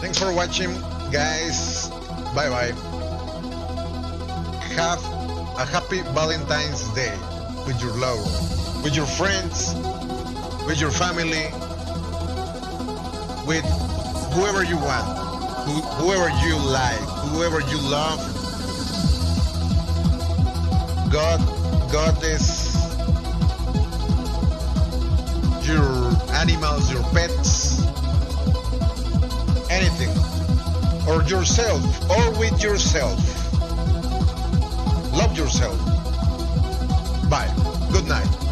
Thanks for watching, guys. Bye bye. Have a happy Valentine's Day with your love, with your friends, with your family, with whoever you want, who, whoever you like, whoever you love. God, God is your animals, your pets, anything, or yourself, or with yourself. Love yourself. Bye. Good night.